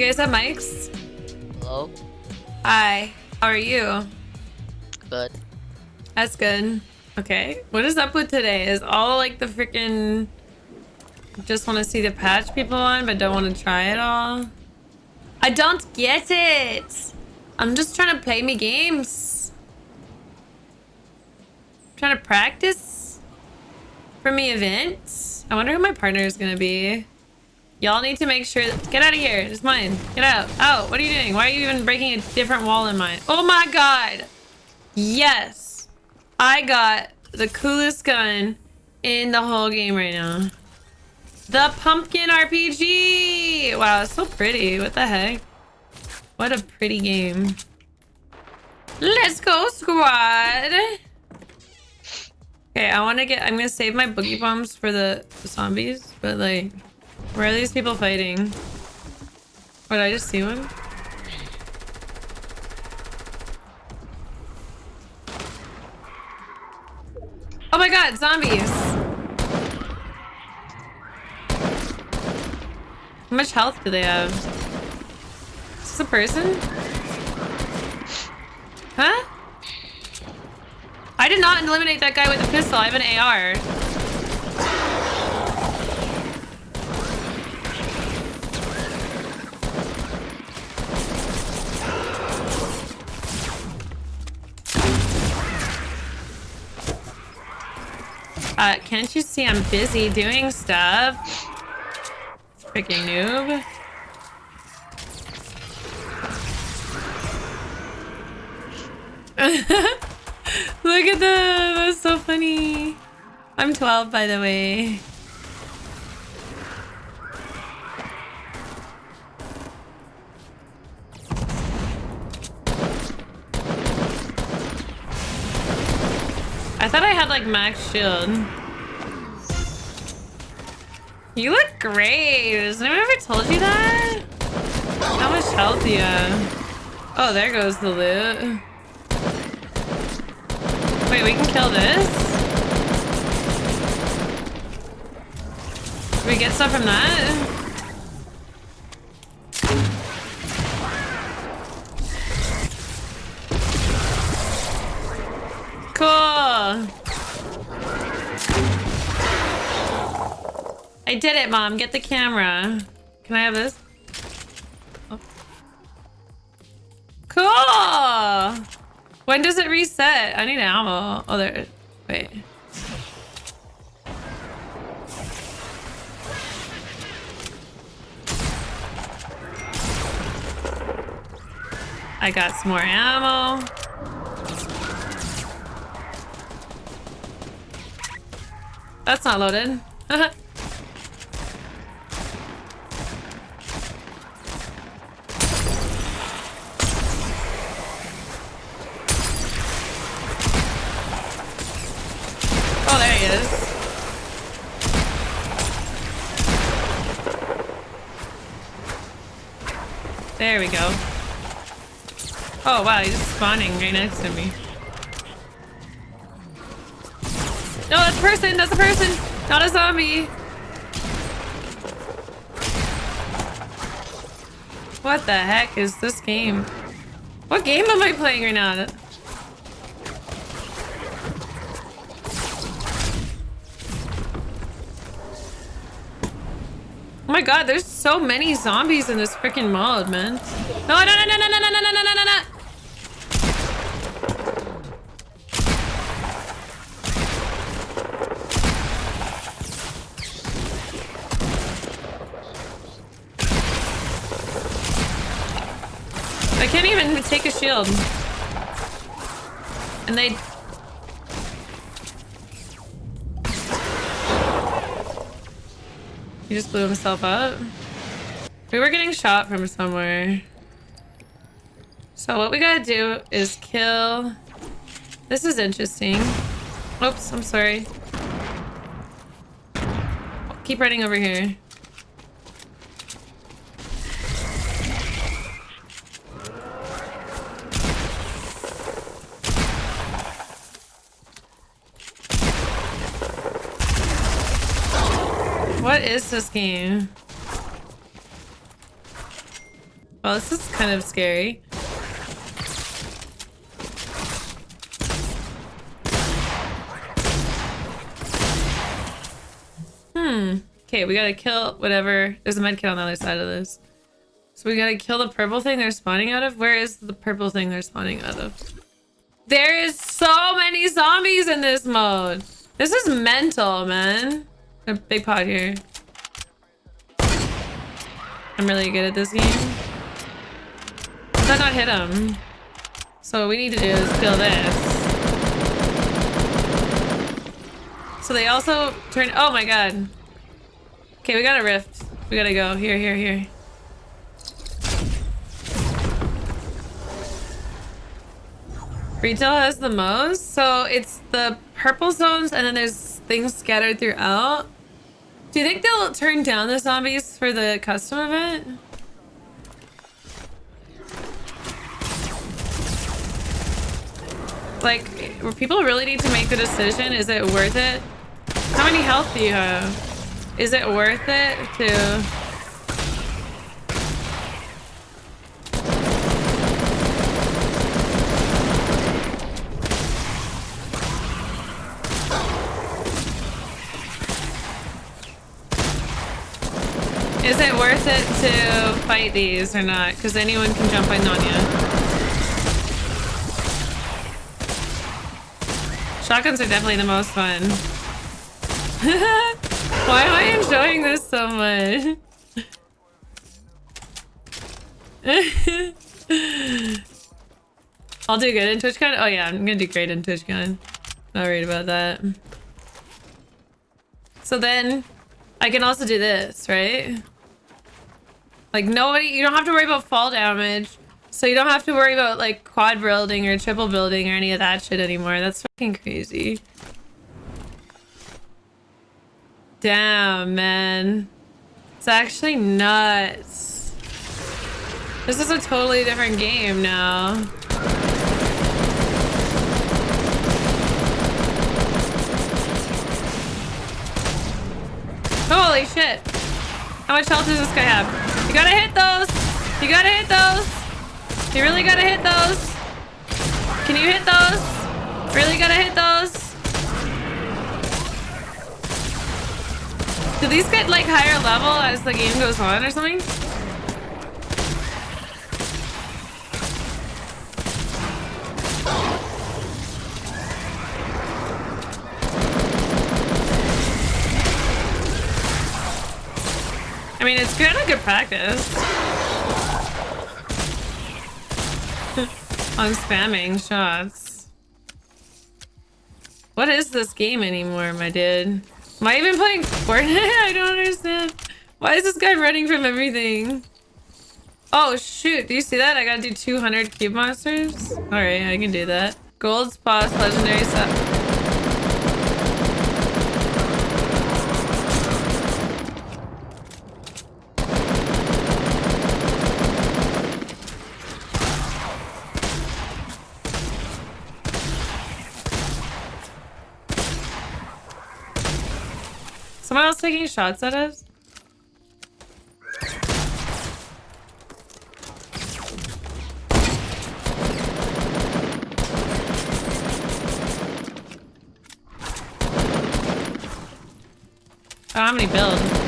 You guys have mics? Hello? Hi. How are you? Good. That's good. Okay. What is up with today? Is all like the freaking just want to see the patch people on but don't want to try it all? I don't get it. I'm just trying to play me games. trying to practice for me events. I wonder who my partner is going to be. Y'all need to make sure... Get out of here. It's mine. Get out. Oh, what are you doing? Why are you even breaking a different wall in mine? Oh my god. Yes. I got the coolest gun in the whole game right now. The pumpkin RPG. Wow, it's so pretty. What the heck? What a pretty game. Let's go, squad. Okay, I want to get... I'm to save my boogie bombs for the zombies. But, like... Where are these people fighting? Did I just see one? Oh my god, zombies! How much health do they have? Is this a person? Huh? I did not eliminate that guy with a pistol. I have an AR. Uh, can't you see I'm busy doing stuff? Freaking noob. Look at them. That's so funny. I'm 12, by the way. I thought I had like max shield. You look great. Has anyone ever told you that? How much health you have? Oh, there goes the loot. Wait, we can kill this? Can we get stuff from that? I did it, Mom. Get the camera. Can I have this? Oh. Cool. When does it reset? I need ammo. Oh, there. Wait. I got some more ammo. That's not loaded. oh, there he is. There we go. Oh wow, he's spawning right next to me. No, that's a person. That's a person. Not a zombie. What the heck is this game? What game am I playing right now? Oh my god, there's so many zombies in this freaking mod, man. No, no, no, no, no, no, no, no, no, no, no, no. I can't even take a shield. And they... He just blew himself up. We were getting shot from somewhere. So what we gotta do is kill... This is interesting. Oops, I'm sorry. Keep running over here. What is this game? Well, this is kind of scary. Hmm. Okay, we gotta kill whatever. There's a medkit on the other side of this. So we gotta kill the purple thing they're spawning out of? Where is the purple thing they're spawning out of? There is so many zombies in this mode. This is mental, man. A big pot here. I'm really good at this game. Did that not hit him? So what we need to do is kill this. So they also turn- oh my god. Okay, we got a rift. We gotta go. Here, here, here. Retail has the most, so it's the purple zones and then there's things scattered throughout. Do you think they'll turn down the zombies for the custom event? Like, people really need to make the decision, is it worth it? How many health do you have? Is it worth it to... Is it worth it to fight these or not? Because anyone can jump on Nanya. Shotguns are definitely the most fun. Why am I enjoying this so much? I'll do good in TwitchCon? Oh yeah, I'm gonna do great in TwitchCon. Not worried about that. So then, I can also do this, right? Like nobody, you don't have to worry about fall damage. So you don't have to worry about like quad building or triple building or any of that shit anymore. That's fucking crazy. Damn, man. It's actually nuts. This is a totally different game now. Holy shit. How much health does this guy have? You gotta hit those! You gotta hit those! You really gotta hit those! Can you hit those? Really gotta hit those? Do these get like higher level as the game goes on or something? Mean, it's kind of good practice. I'm spamming shots. What is this game anymore, my dude? Am I even playing Fortnite? I don't understand. Why is this guy running from everything? Oh, shoot. Do you see that? I gotta do 200 cube monsters? Alright, I can do that. Gold Boss legendary stuff. Someone else taking shots at us? Oh, how many build?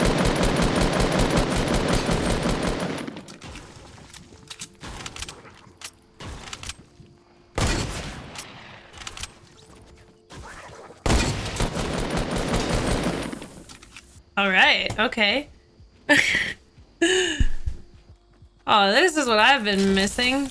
All Okay. oh, this is what I've been missing.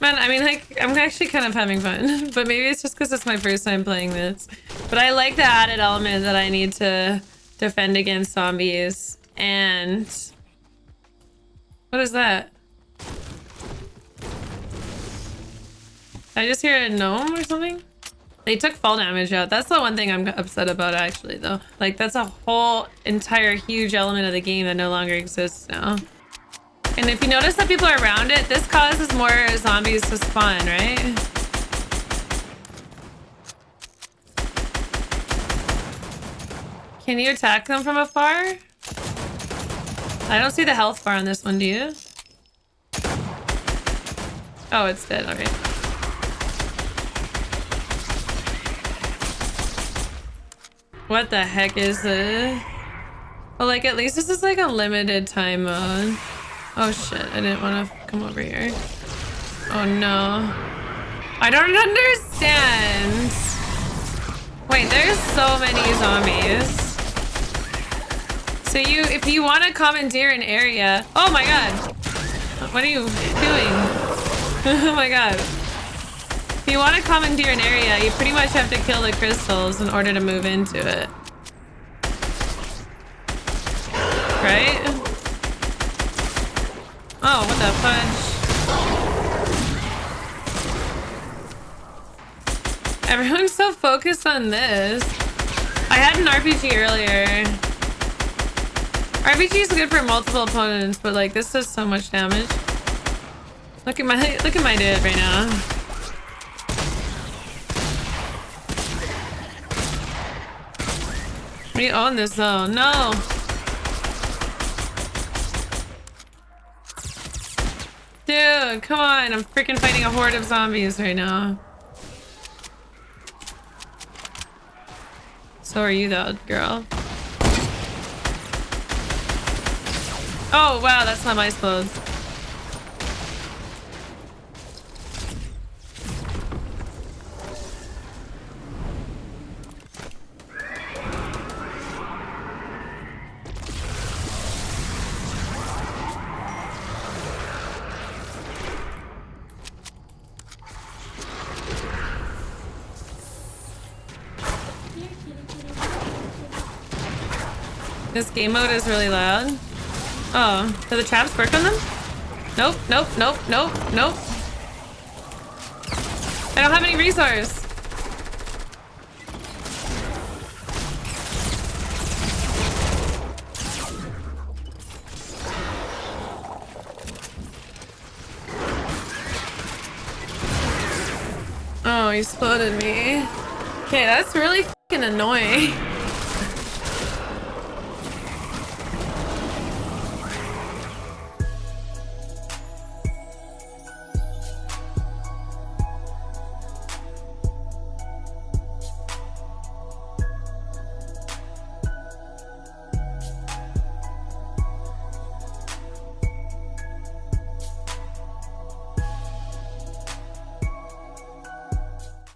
Man, I mean, like, I'm actually kind of having fun, but maybe it's just because it's my first time playing this. But I like the added element that I need to defend against zombies. And... What is that? I just hear a gnome or something? They took fall damage out. That's the one thing I'm upset about actually though. Like that's a whole entire huge element of the game that no longer exists now. And if you notice that people are around it, this causes more zombies to spawn, right? Can you attack them from afar? I don't see the health bar on this one, do you? Oh, it's dead. Okay. What the heck is this? Well, like, at least this is like a limited time mode. Oh shit, I didn't want to come over here. Oh no. I don't understand. Wait, there's so many zombies. So you, if you want to commandeer an area, oh my god, what are you doing? oh my god. If you want to commandeer an area, you pretty much have to kill the crystals in order to move into it. Right? Oh, what the fudge? Everyone's so focused on this. I had an RPG earlier. RPG is good for multiple opponents, but like this does so much damage. Look at my look at my dude right now. We own this though. No. Dude, come on. I'm freaking fighting a horde of zombies right now. So are you though, girl. Oh, wow, that's not my explodes. This game mode is really loud. Oh, do the traps work on them? Nope, nope, nope, nope, nope. I don't have any resource. Oh, he spotted me. Okay, that's really fucking annoying.